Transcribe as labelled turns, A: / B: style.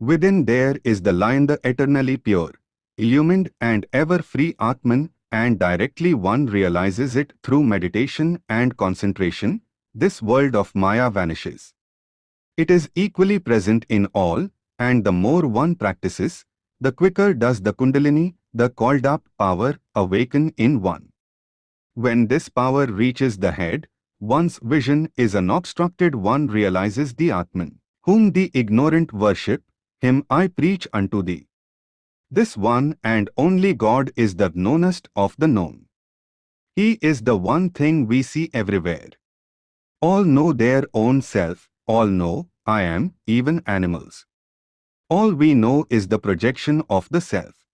A: Within there is the lion the eternally pure, illumined and ever free Atman and directly one realizes it through meditation and concentration, this world of Maya vanishes. It is equally present in all, and the more one practices, the quicker does the Kundalini, the called up power, awaken in one. When this power reaches the head, one's vision is unobstructed one realizes the Atman, whom the ignorant worship, him I preach unto thee. This one and only God is the knownest of the known. He is the one thing we see everywhere. All know their own self, all know, I am, even animals. All we know is the projection of the self.